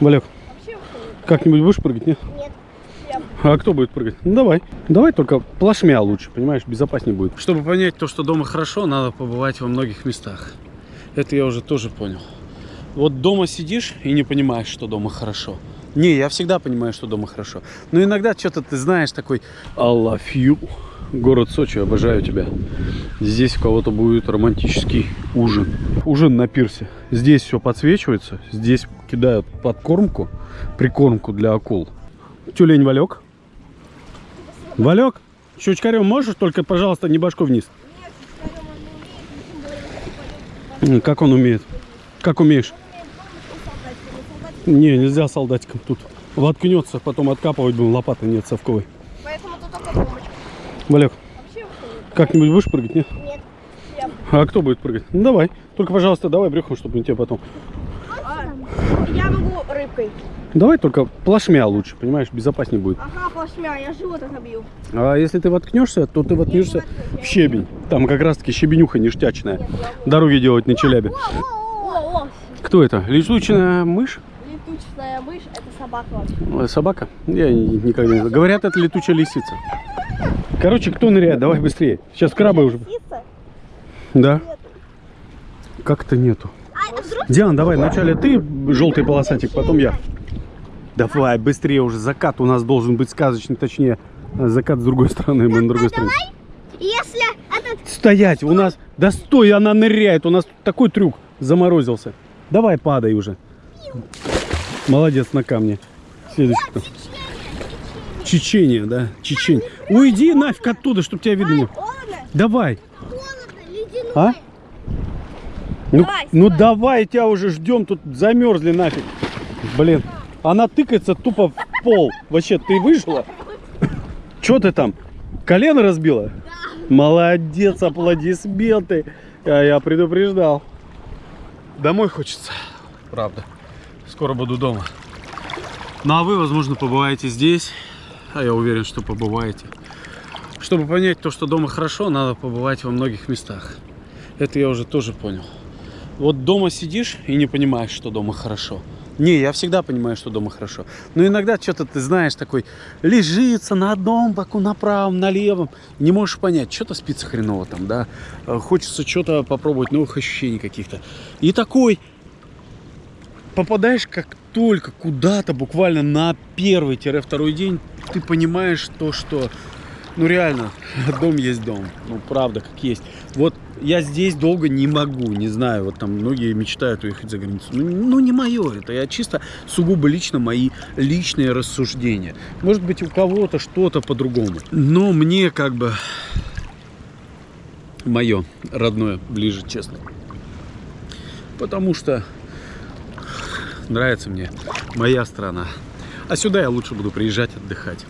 Валек, как-нибудь будешь прыгать, нет? Нет. А кто будет прыгать? Ну давай. Давай только плашмя лучше, понимаешь, безопаснее будет. Чтобы понять то, что дома хорошо, надо побывать во многих местах. Это я уже тоже понял. Вот дома сидишь и не понимаешь, что дома хорошо. Не, я всегда понимаю, что дома хорошо. Но иногда что-то ты знаешь такой I love you. Город Сочи, обожаю тебя. Здесь у кого-то будет романтический ужин. Ужин на пирсе. Здесь все подсвечивается. Здесь кидают подкормку, прикормку для акул. Тюлень Валек. Валек, щучкарем можешь? Только, пожалуйста, не башку вниз. Как он умеет? Как умеешь? Не, нельзя солдатиком тут. Воткнется, потом откапывать будем, лопаты нет совковой. Поэтому тут только бомбочка. Валек, как-нибудь будешь прыгать, нет? Нет. А кто будет прыгать? Ну давай. Только, пожалуйста, давай брюхом, чтобы не тебе потом. Я могу рыбкой. Давай только плашмя лучше, понимаешь, безопаснее будет. Ага, плашмя, я живот отобью. А если ты воткнешься, то ты воткнешься в щебень. Там как раз таки щебенюха ништячная. Дороги делать на Челябе. О, о, Кто это? Летучая мышь? летучая мышь, это собака вообще. Собака? Я ни- никогда не знаю. Говорят, это летучая лисица. Короче, кто ныряет? Давай быстрее. Сейчас крабы уже. Лисица? Да? Как-то нету. Диан, давай, вначале ты желтый полосатик, потом я. Давай, быстрее уже. Закат у нас должен быть сказочный, точнее, э, закат с другой стороны, мы на другой стороне. Если этот... Стоять, у нас... Да стой, она ныряет, у нас такой трюк заморозился. Давай, падай уже. Молодец на камне. Следующий кто? Чечения, да, Чечень. Уйди нафиг оттуда, чтобы тебя видно. Давай. Холодно, ледяной. А? Ну, Давай, ну давай. давай, тебя уже ждем, тут замерзли нафиг. Блин, она тыкается тупо в пол. Вообще, ты выжила? Че ты там? Колено разбила? Молодец, аплодисменты. А я предупреждал. Домой хочется, правда. Скоро буду дома. Ну а вы, возможно, побываете здесь. А я уверен, что побываете. Чтобы понять то, что дома хорошо, надо побывать во многих местах. Это я уже тоже понял. Вот дома сидишь и не понимаешь, что дома хорошо. Не, я всегда понимаю, что дома хорошо. Но иногда что-то ты знаешь, такой лежится на одном боку, на правом, на левом. Не можешь понять, что-то спится хреново там, да. Э, Хочется что-то попробовать, новых ощущений каких-то. И такой попадаешь как только куда-то, буквально на первый-второй день, ты понимаешь то, что, ну реально, дом есть дом. Ну правда, как есть. Вот я здесь долго не могу, не знаю, вот там многие мечтают уехать за границу. Ну, ну, не мое это, я чисто сугубо лично мои личные рассуждения. Может быть у кого-то что-то по-другому. Но мне как бы мое родное ближе, честно. Потому что нравится мне моя страна. А сюда я лучше буду приезжать отдыхать.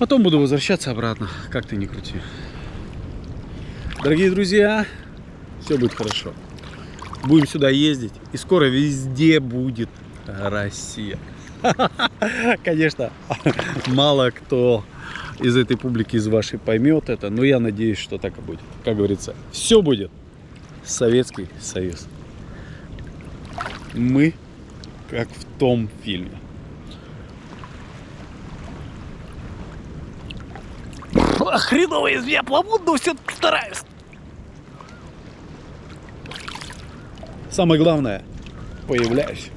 Потом буду возвращаться обратно, как ты ни крути. Дорогие друзья, все будет хорошо. Будем сюда ездить, и скоро везде будет Россия. Конечно, мало кто из этой публики, из вашей поймет это, но я надеюсь, что так и будет. Как говорится, все будет. Советский Союз. Мы как в том фильме. Хреново из меня плавут, но все стараюсь. Самое главное, появляюсь.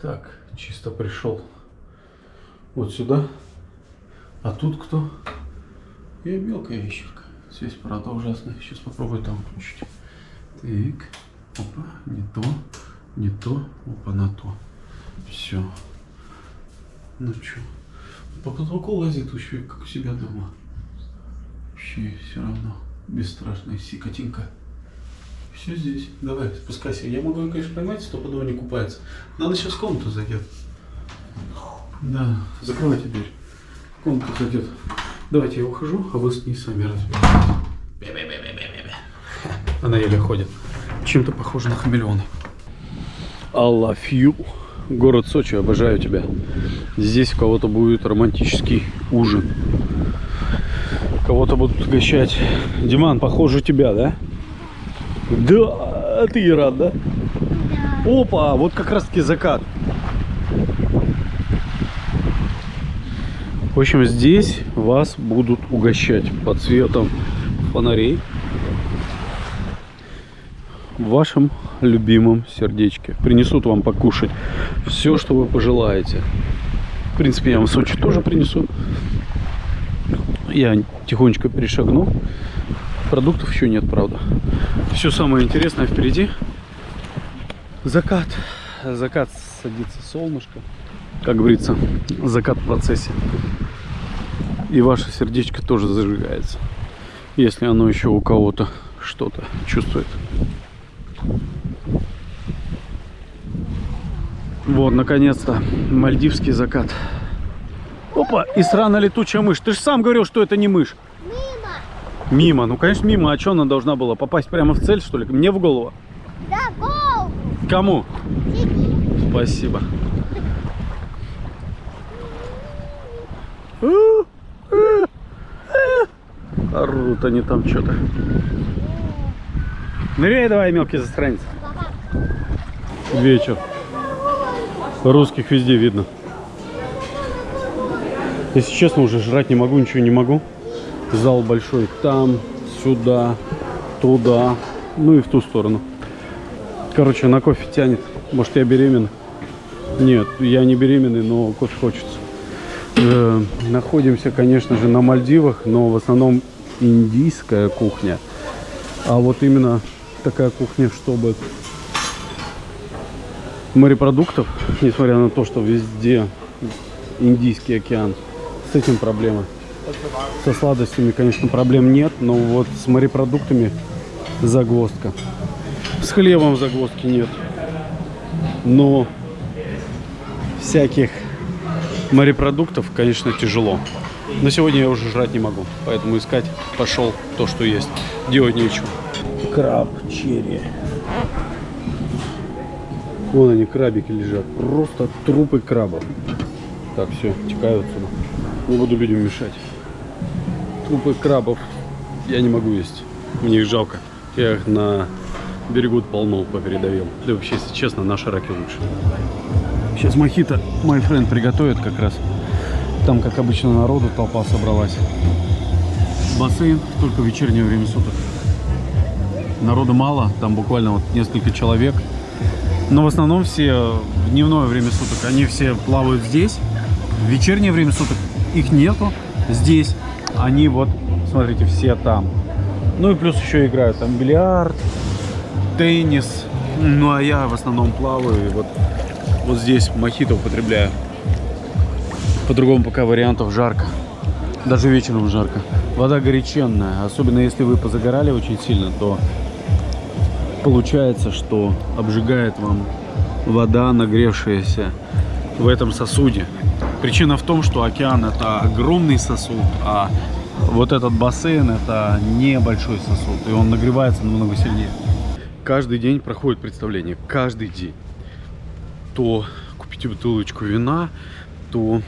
Так, чисто пришел вот сюда. А тут кто? И мелкая ящерка. Связь, правда, ужасная. Сейчас попробую там включить. Так. Опа, не то, не то, опа, на то. Все. Ну что? По потолку лазит еще как у себя дома. Вообще все равно. Бесстрашная сикотинка. Все здесь. Давай, спускайся. Я могу ее, конечно, поймать, стопудово не купается. Надо сейчас в комнату зайдет. Да, закрывайте дверь. В комнату зайдет. Давайте я ухожу, а вы с ней сами разберетесь. Она еле ходит. Чем-то похожа на хамелеона. You. Город Сочи, обожаю тебя. Здесь у кого-то будет романтический ужин. Кого-то будут угощать. Диман, похоже, тебя, да? Да, ты рад, да? Да. Опа, вот как раз таки закат. В общем, здесь вас будут угощать под светом фонарей в вашем любимом сердечке. Принесут вам покушать все, что вы пожелаете. В принципе, я вам Сочи тоже принесу. Я тихонечко перешагну. Продуктов еще нет, правда. Все самое интересное впереди. Закат. Закат садится солнышко. Как говорится, закат в процессе. И ваше сердечко тоже зажигается. Если оно еще у кого-то что-то чувствует. Вот, наконец-то, мальдивский закат. Опа, и сраная летучая мышь. Ты же сам говорил, что это не мышь. Мимо. Мимо, ну конечно мимо. А что она должна была? Попасть прямо в цель, что ли? Мне в голову? Да, гол. Кому? Тебе. Спасибо. Орут они там что-то. Ныряй давай, мелкий засранец. Вечер. Русских везде видно. Если честно, уже жрать не могу, ничего не могу. Зал большой там, сюда, туда, ну и в ту сторону. Короче, на кофе тянет. Может, я беременна? Нет, я не беременный, но кофе хочется. Э, находимся, конечно же, на Мальдивах, но в основном индийская кухня. А вот именно такая кухня, чтобы морепродуктов, несмотря на то, что везде Индийский океан, с этим проблемы. Со сладостями, конечно, проблем нет, но вот с морепродуктами загвоздка. С хлебом загвоздки нет. Но всяких морепродуктов, конечно, тяжело. Но сегодня я уже жрать не могу, поэтому искать пошел то, что есть. Делать нечего. Краб, черри. Вон они, крабики лежат. Просто трупы крабов. Так, все, текаю отсюда. Не буду людям мешать. Трупы крабов я не могу есть. Мне их жалко. Я их на берегу полно попередавил. Да вообще, если честно, наши раки лучше. Сейчас мохито мой френд приготовит как раз. Там, как обычно, народу толпа собралась. Бассейн только в вечернее время суток. Народу мало, там буквально вот несколько человек. Но в основном все в дневное время суток, они все плавают здесь. В вечернее время суток их нету здесь. Они вот, смотрите, все там. Ну и плюс еще играют там бильярд, теннис. Ну а я в основном плаваю и вот, вот здесь мохито употребляю. По-другому пока вариантов жарко. Даже вечером жарко. Вода горяченная. Особенно если вы позагорали очень сильно, то получается, что обжигает вам вода, нагревшаяся в этом сосуде. Причина в том, что океан это огромный сосуд, а вот этот бассейн это небольшой сосуд, и он нагревается намного сильнее. Каждый день проходит представление, каждый день. То купите бутылочку вина, то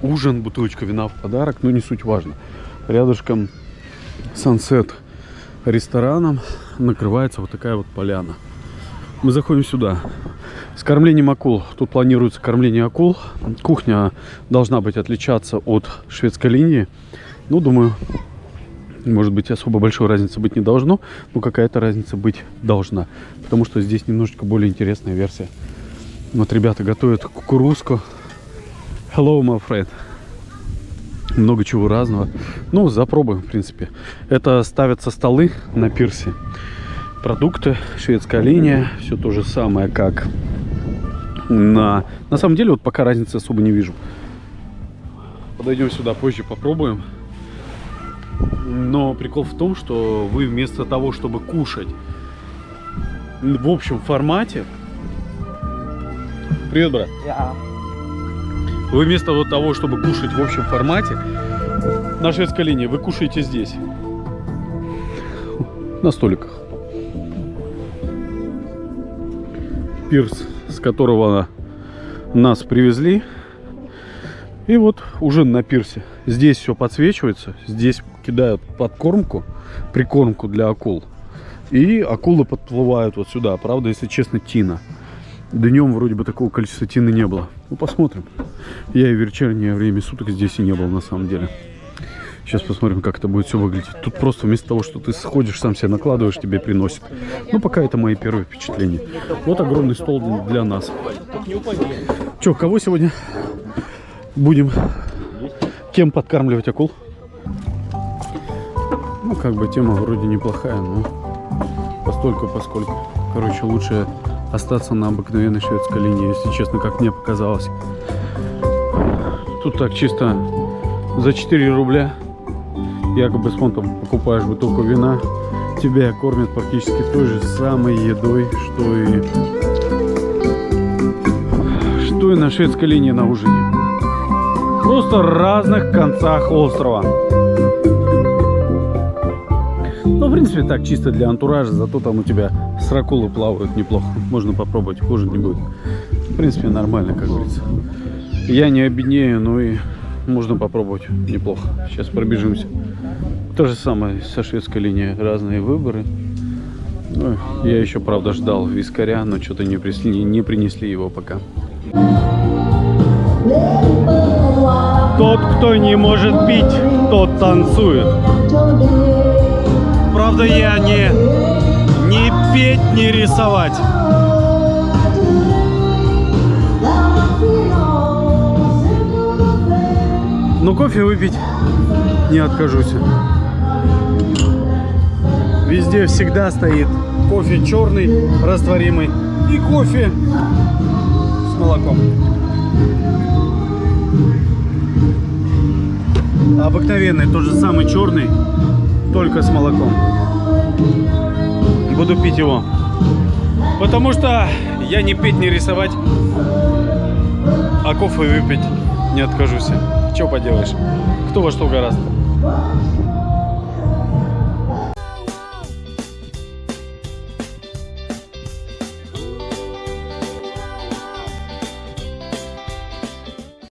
ужин, бутылочка вина в подарок, но не суть важно. Рядышком Сансет рестораном накрывается вот такая вот поляна. Мы заходим сюда. С кормлением акул. Тут планируется кормление акул. Кухня должна быть отличаться от шведской линии. Ну, думаю, может быть, особо большой разницы быть не должно, но какая-то разница быть должна. Потому что здесь немножечко более интересная версия. Вот ребята готовят кукурузку. Hello, my friend. Много чего разного. Ну, запробуем, в принципе. Это ставятся столы на пирсе. Продукты, шведская линия. Все то же самое, как на... На самом деле, вот пока разницы особо не вижу. Подойдем сюда позже, попробуем. Но прикол в том, что вы вместо того, чтобы кушать в общем формате... Привет, брат. Вы вместо вот того, чтобы кушать в общем формате, на шведской линии, вы кушаете здесь. На столиках. Пирс, с которого нас привезли. И вот уже на пирсе. Здесь все подсвечивается. Здесь кидают подкормку, прикормку для акул. И акулы подплывают вот сюда. Правда, если честно, тина. Днем вроде бы такого количества тины не было. Ну, посмотрим. Я и в вечернее время суток здесь и не был на самом деле. Сейчас посмотрим, как это будет все выглядеть. Тут просто вместо того, что ты сходишь, сам себе накладываешь, тебе приносят. Ну, пока это мои первые впечатления. Вот огромный стол для нас. Че, кого сегодня будем? Кем подкармливать акул? Ну, как бы тема вроде неплохая, но постольку поскольку. Короче, лучше остаться на обыкновенной шведской линии, если честно, как мне показалось. Тут так чисто за 4 рубля якобы с фонтом покупаешь бутылку вина, тебя кормят практически той же самой едой, что и что и на шведской линии на ужине. Просто в разных концах острова. В принципе, так, чисто для антуража, зато там у тебя сракулы плавают неплохо. Можно попробовать, хуже не будет. В принципе, нормально, как говорится. Я не обеднею, но и можно попробовать неплохо. Сейчас пробежимся. То же самое со шведской линией. Разные выборы. Ну, я еще, правда, ждал вискаря, но что-то не, принесли, не принесли его пока. Тот, кто не может пить, тот танцует. Правда, я не, не петь, не рисовать. Но кофе выпить не откажусь. Везде всегда стоит кофе черный, растворимый, и кофе с молоком. Обыкновенный, тот же самый черный, только с молоком. Буду пить его. Потому что я не петь, не рисовать, а кофе выпить не откажусь. Что поделаешь? Кто во что гораздо.